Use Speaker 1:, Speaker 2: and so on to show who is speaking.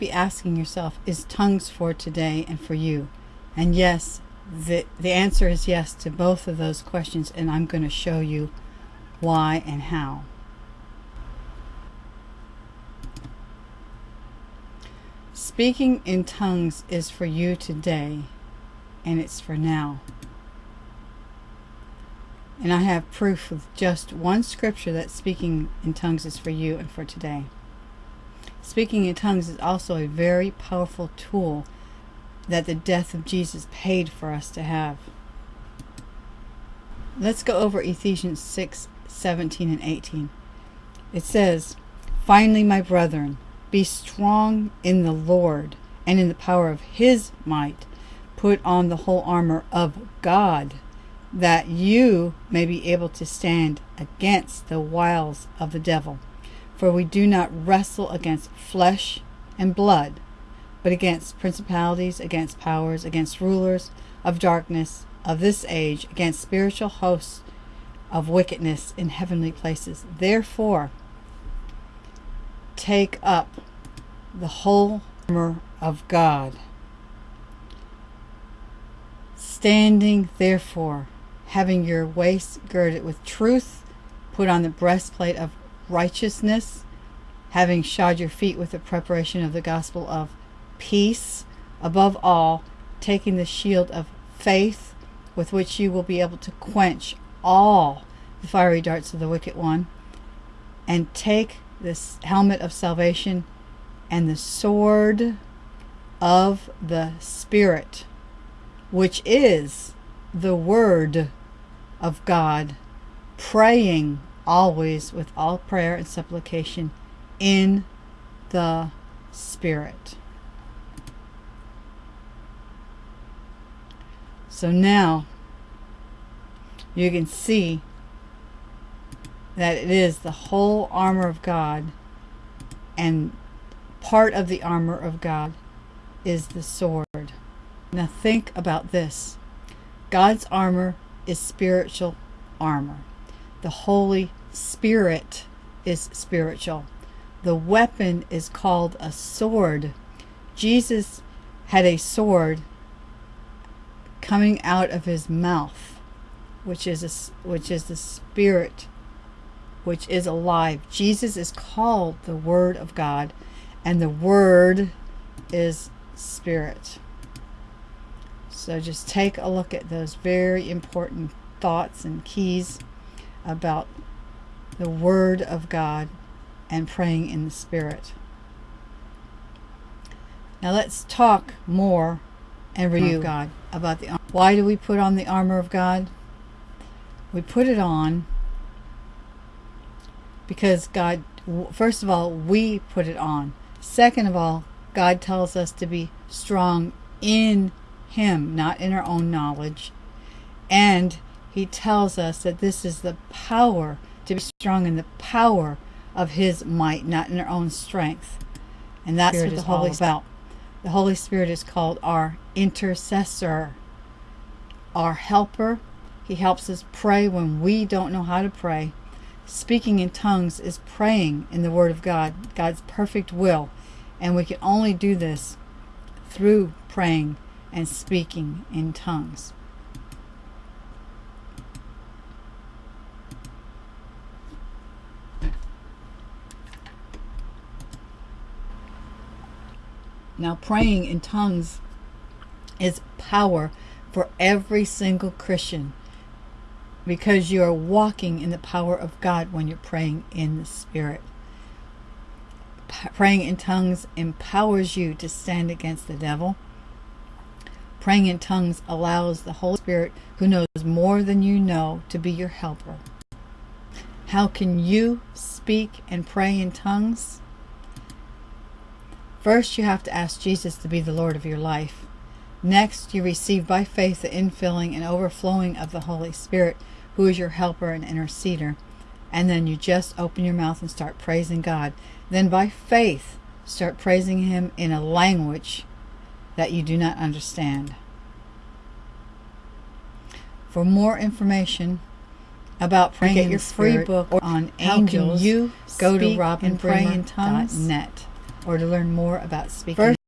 Speaker 1: be asking yourself, is tongues for today and for you? And yes, the, the answer is yes to both of those questions, and I'm going to show you why and how. Speaking in tongues is for you today, and it's for now. And I have proof with just one scripture that speaking in tongues is for you and for today. Speaking in tongues is also a very powerful tool that the death of Jesus paid for us to have. Let's go over Ephesians 6, 17 and 18. It says, Finally, my brethren, be strong in the Lord and in the power of his might. Put on the whole armor of God, that you may be able to stand against the wiles of the devil. For we do not wrestle against flesh and blood, but against principalities, against powers, against rulers of darkness of this age, against spiritual hosts of wickedness in heavenly places. Therefore, take up the whole armor of God. Standing, therefore, having your waist girded with truth, put on the breastplate of righteousness, having shod your feet with the preparation of the gospel of peace, above all, taking the shield of faith, with which you will be able to quench all the fiery darts of the wicked one, and take this helmet of salvation and the sword of the Spirit, which is the Word of God, praying always with all prayer and supplication in the Spirit. So now you can see that it is the whole armor of God and part of the armor of God is the sword. Now think about this. God's armor is spiritual armor. The Holy Spirit is spiritual. The weapon is called a sword. Jesus had a sword coming out of his mouth, which is a, which is the spirit which is alive. Jesus is called the word of God and the word is spirit. So just take a look at those very important thoughts and keys about the word of God and praying in the spirit. Now let's talk more and review hmm. God about the why do we put on the armor of God? We put it on because God first of all we put it on. Second of all, God tells us to be strong in him, not in our own knowledge. And he tells us that this is the power to be strong in the power of his might, not in our own strength. And that's Spirit what the Holy is about. The Holy Spirit is called our intercessor our helper. He helps us pray when we don't know how to pray. Speaking in tongues is praying in the Word of God, God's perfect will. And we can only do this through praying and speaking in tongues. Now, praying in tongues is power for every single Christian because you are walking in the power of God when you're praying in the Spirit. P praying in tongues empowers you to stand against the devil. Praying in tongues allows the Holy Spirit, who knows more than you know, to be your helper. How can you speak and pray in tongues? First, you have to ask Jesus to be the Lord of your life. Next, you receive by faith the infilling and overflowing of the Holy Spirit, who is your helper and interceder. And then you just open your mouth and start praising God. Then by faith, start praising Him in a language that you do not understand. For more information about praying get your free book on angels, you go to robinprayintongues.net. or to learn more about speaking.
Speaker 2: First